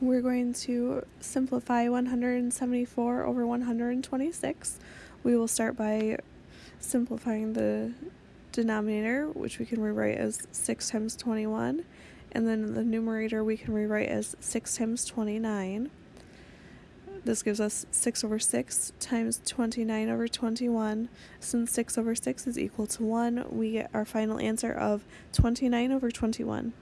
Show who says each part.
Speaker 1: We're going to simplify 174 over 126. We will start by simplifying the denominator, which we can rewrite as 6 times 21, and then the numerator we can rewrite as 6 times 29. This gives us 6 over 6 times 29 over 21. Since 6 over 6 is equal to 1, we get our final answer of 29 over 21.